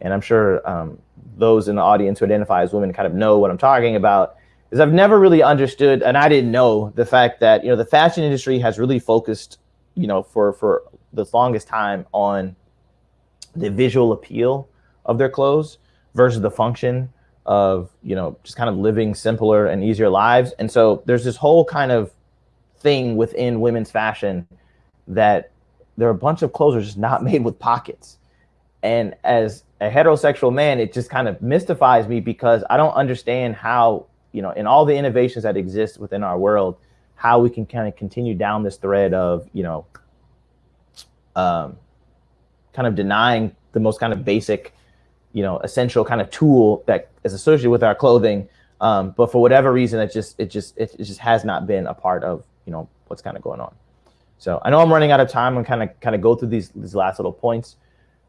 S2: and i'm sure um, those in the audience who identify as women kind of know what I'm talking about, is I've never really understood, and I didn't know the fact that, you know, the fashion industry has really focused, you know, for, for the longest time on the visual appeal of their clothes versus the function of, you know, just kind of living simpler and easier lives. And so there's this whole kind of thing within women's fashion that there are a bunch of clothes are just not made with pockets. And as a heterosexual man, it just kind of mystifies me because I don't understand how, you know, in all the innovations that exist within our world, how we can kind of continue down this thread of, you know, um, kind of denying the most kind of basic, you know, essential kind of tool that is associated with our clothing. Um, but for whatever reason, it just, it just, it, just has not been a part of, you know, what's kind of going on. So I know I'm running out of time. I'm kind of, kind of go through these, these last little points.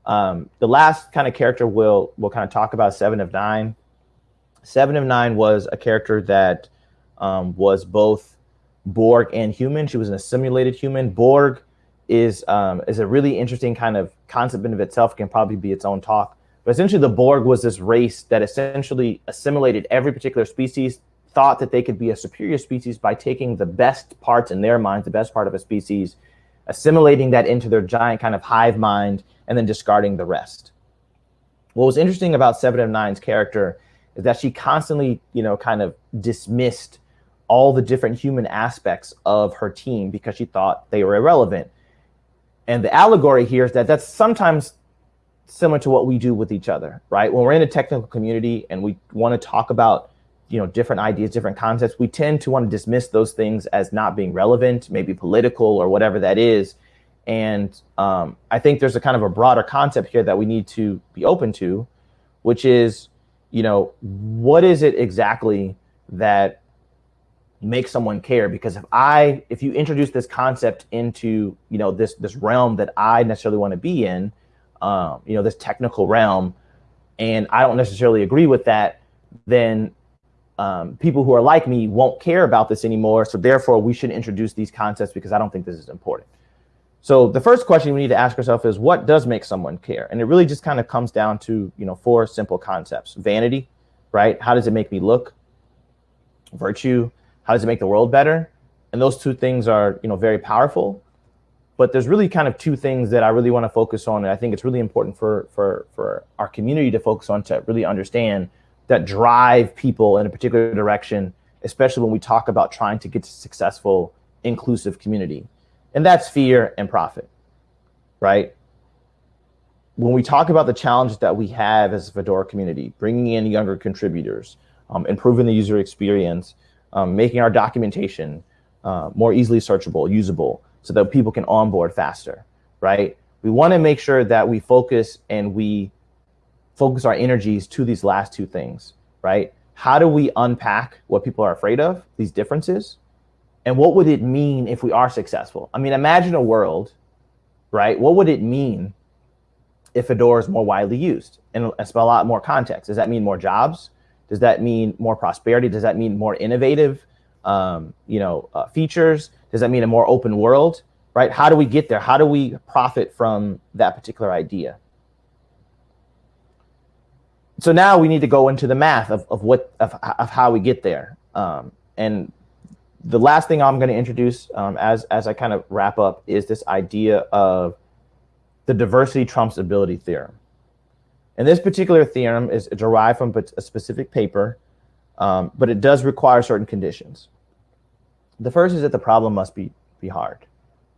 S2: Um, the last kind of character we'll, we'll kind of talk about Seven of Nine. Seven of Nine was a character that um, was both Borg and human. She was a simulated human. Borg is um, is a really interesting kind of concept in of itself. Can probably be its own talk. But essentially, the Borg was this race that essentially assimilated every particular species, thought that they could be a superior species by taking the best parts in their minds, the best part of a species, assimilating that into their giant kind of hive mind, and then discarding the rest. What was interesting about Seven of Nine's character is that she constantly, you know, kind of dismissed all the different human aspects of her team because she thought they were irrelevant. And the allegory here is that that's sometimes similar to what we do with each other, right? When we're in a technical community and we want to talk about, you know, different ideas, different concepts, we tend to want to dismiss those things as not being relevant, maybe political or whatever that is. And um, I think there's a kind of a broader concept here that we need to be open to, which is, you know, what is it exactly that makes someone care? Because if I, if you introduce this concept into, you know, this this realm that I necessarily want to be in, um, you know, this technical realm, and I don't necessarily agree with that, then um, people who are like me won't care about this anymore. So therefore, we should introduce these concepts because I don't think this is important. So the first question we need to ask ourselves is what does make someone care? And it really just kind of comes down to, you know, four simple concepts. Vanity, right? How does it make me look? Virtue, how does it make the world better? And those two things are, you know, very powerful. But there's really kind of two things that I really want to focus on. And I think it's really important for, for, for our community to focus on to really understand that drive people in a particular direction, especially when we talk about trying to get to successful, inclusive community. And that's fear and profit, right? When we talk about the challenges that we have as a Fedora community, bringing in younger contributors, um, improving the user experience, um, making our documentation uh, more easily searchable, usable, so that people can onboard faster, right? We want to make sure that we focus and we focus our energies to these last two things, right? How do we unpack what people are afraid of, these differences? And what would it mean if we are successful? I mean, imagine a world, right? What would it mean if Fedora is more widely used and a lot more context? Does that mean more jobs? Does that mean more prosperity? Does that mean more innovative, um, you know, uh, features? Does that mean a more open world? Right? How do we get there? How do we profit from that particular idea? so now we need to go into the math of, of what of, of how we get there. Um, and the last thing I'm going to introduce um, as as I kind of wrap up is this idea of the diversity trumps ability theorem. And this particular theorem is derived from a specific paper, um, but it does require certain conditions. The first is that the problem must be be hard,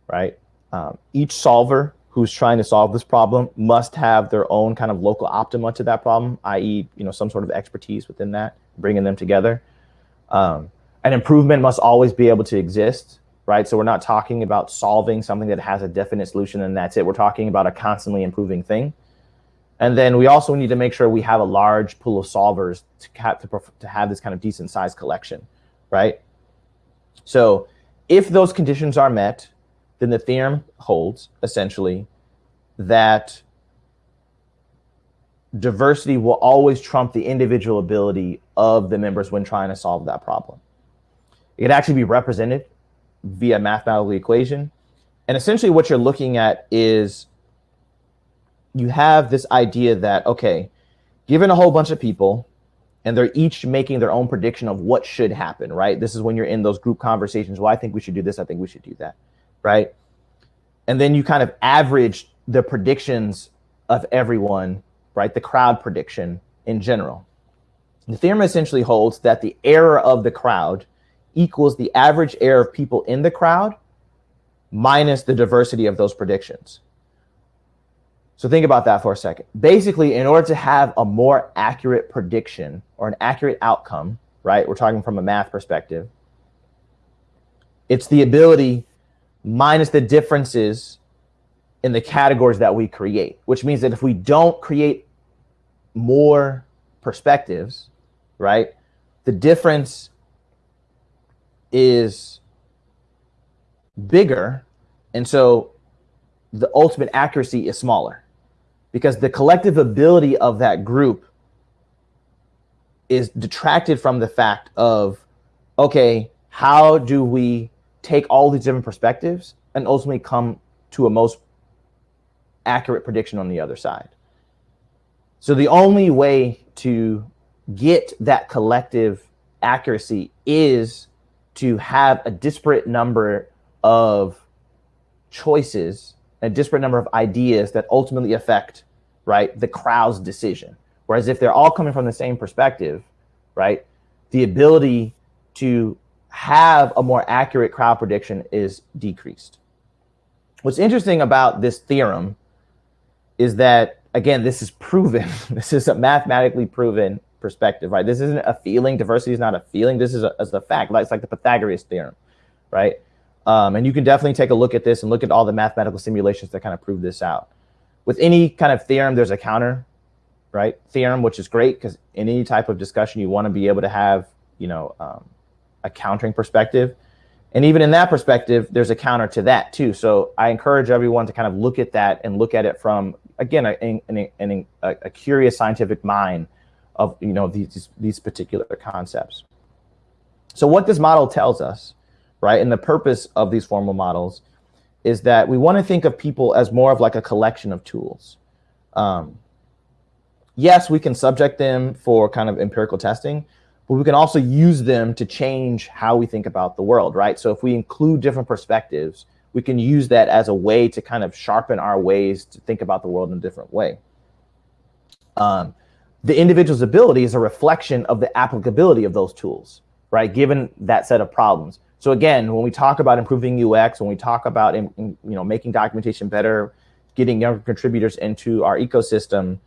S2: right? Um, each solver who's trying to solve this problem must have their own kind of local optima to that problem, i.e., you know, some sort of expertise within that, bringing them together. Um, an improvement must always be able to exist, right? So we're not talking about solving something that has a definite solution and that's it. We're talking about a constantly improving thing. And then we also need to make sure we have a large pool of solvers to to, to have this kind of decent sized collection, right? So if those conditions are met, then the theorem holds essentially that diversity will always trump the individual ability of the members when trying to solve that problem. It can actually be represented via mathematical equation. And essentially what you're looking at is you have this idea that, okay, given a whole bunch of people and they're each making their own prediction of what should happen, right? This is when you're in those group conversations. Well, I think we should do this. I think we should do that right? And then you kind of average the predictions of everyone, right? The crowd prediction in general. The theorem essentially holds that the error of the crowd equals the average error of people in the crowd minus the diversity of those predictions. So think about that for a second. Basically, in order to have a more accurate prediction or an accurate outcome, right? We're talking from a math perspective. It's the ability minus the differences in the categories that we create, which means that if we don't create more perspectives, right, the difference is bigger. And so the ultimate accuracy is smaller because the collective ability of that group is detracted from the fact of, okay, how do we take all these different perspectives and ultimately come to a most accurate prediction on the other side. So the only way to get that collective accuracy is to have a disparate number of choices, a disparate number of ideas that ultimately affect, right, the crowd's decision. Whereas if they're all coming from the same perspective, right, the ability to have a more accurate crowd prediction is decreased. What's interesting about this theorem is that, again, this is proven. this is a mathematically proven perspective, right? This isn't a feeling. Diversity is not a feeling. This is a, a fact. like It's like the Pythagoras theorem, right? Um, and you can definitely take a look at this and look at all the mathematical simulations that kind of prove this out. With any kind of theorem, there's a counter, right? Theorem, which is great because in any type of discussion, you want to be able to have, you know, um, a countering perspective. And even in that perspective, there's a counter to that too. So I encourage everyone to kind of look at that and look at it from, again, a, a, a, a curious scientific mind of you know these, these particular concepts. So what this model tells us, right, and the purpose of these formal models is that we want to think of people as more of like a collection of tools. Um, yes, we can subject them for kind of empirical testing, but we can also use them to change how we think about the world, right? So if we include different perspectives, we can use that as a way to kind of sharpen our ways to think about the world in a different way. Um, the individual's ability is a reflection of the applicability of those tools, right? Given that set of problems. So again, when we talk about improving UX, when we talk about you know making documentation better, getting younger contributors into our ecosystem,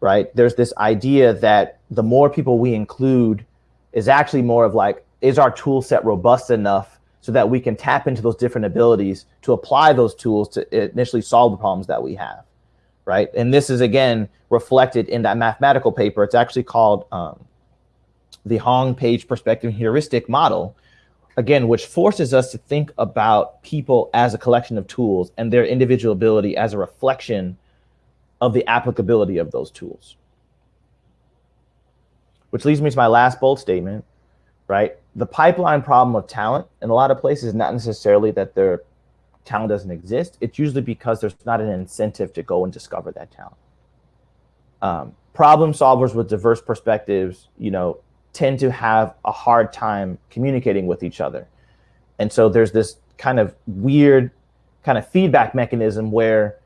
S2: right? There's this idea that the more people we include is actually more of like, is our tool set robust enough so that we can tap into those different abilities to apply those tools to initially solve the problems that we have, right? And this is again reflected in that mathematical paper. It's actually called um, the Hong Page Perspective Heuristic Model, again, which forces us to think about people as a collection of tools and their individual ability as a reflection of the applicability of those tools. Which leads me to my last bold statement, right? The pipeline problem of talent in a lot of places not necessarily that their talent doesn't exist. It's usually because there's not an incentive to go and discover that talent. Um, problem solvers with diverse perspectives, you know, tend to have a hard time communicating with each other. And so there's this kind of weird kind of feedback mechanism where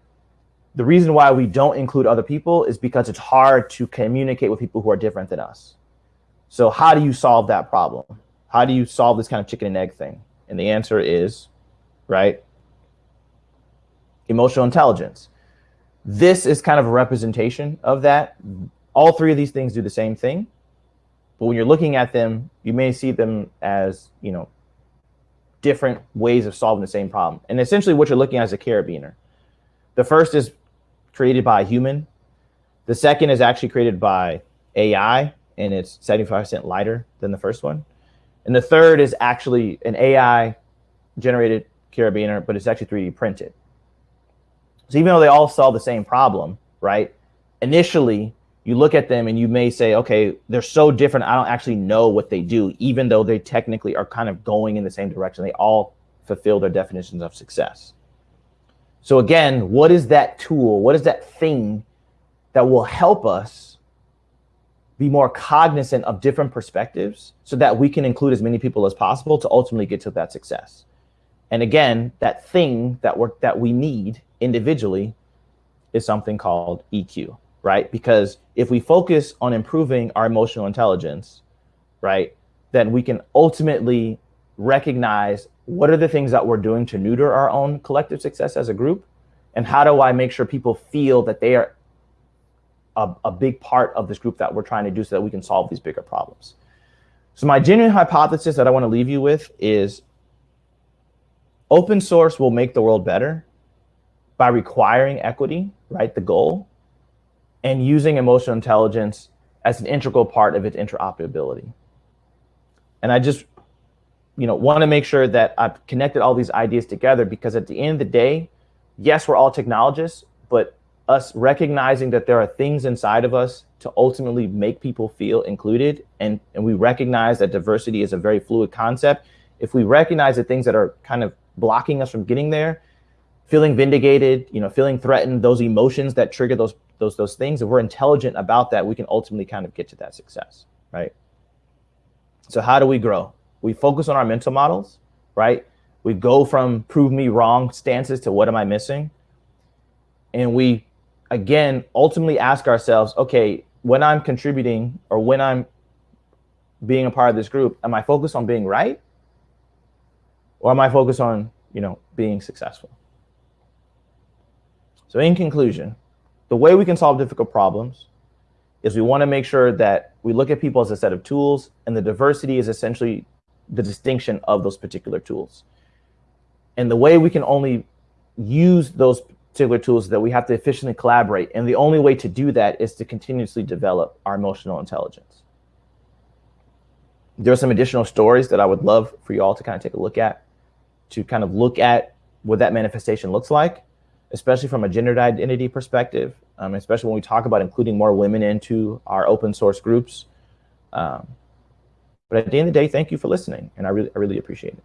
S2: the reason why we don't include other people is because it's hard to communicate with people who are different than us. So how do you solve that problem? How do you solve this kind of chicken and egg thing? And the answer is, right, emotional intelligence. This is kind of a representation of that. All three of these things do the same thing. But when you're looking at them, you may see them as, you know, different ways of solving the same problem. And essentially what you're looking at is a carabiner. The first is created by a human. The second is actually created by AI, and it's 75% lighter than the first one. And the third is actually an AI generated carabiner, but it's actually 3D printed. So even though they all solve the same problem, right? Initially, you look at them and you may say, okay, they're so different. I don't actually know what they do, even though they technically are kind of going in the same direction. They all fulfill their definitions of success. So again, what is that tool? What is that thing that will help us be more cognizant of different perspectives so that we can include as many people as possible to ultimately get to that success? And again, that thing that we that we need individually is something called EQ right? Because if we focus on improving our emotional intelligence, right, then we can ultimately recognize what are the things that we're doing to neuter our own collective success as a group? And how do I make sure people feel that they are a, a big part of this group that we're trying to do so that we can solve these bigger problems? So my genuine hypothesis that I want to leave you with is open source will make the world better by requiring equity, right? The goal and using emotional intelligence as an integral part of its interoperability. And I just, you know, want to make sure that I've connected all these ideas together because at the end of the day, yes, we're all technologists, but us recognizing that there are things inside of us to ultimately make people feel included and, and we recognize that diversity is a very fluid concept. If we recognize the things that are kind of blocking us from getting there, feeling vindicated, you know, feeling threatened, those emotions that trigger those those those things, if we're intelligent about that, we can ultimately kind of get to that success, right? So how do we grow? We focus on our mental models, right? We go from prove me wrong stances to what am I missing? And we, again, ultimately ask ourselves, okay, when I'm contributing or when I'm being a part of this group, am I focused on being right? Or am I focused on, you know, being successful? So in conclusion, the way we can solve difficult problems is we want to make sure that we look at people as a set of tools and the diversity is essentially the distinction of those particular tools. And the way we can only use those particular tools is that we have to efficiently collaborate. And the only way to do that is to continuously develop our emotional intelligence. There are some additional stories that I would love for you all to kind of take a look at, to kind of look at what that manifestation looks like especially from a gendered identity perspective, um, especially when we talk about including more women into our open source groups. Um, but at the end of the day, thank you for listening, and I really, I really appreciate it.